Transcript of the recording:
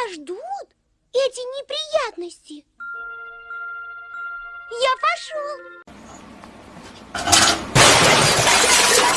Тебя ждут эти неприятности. Я пошел.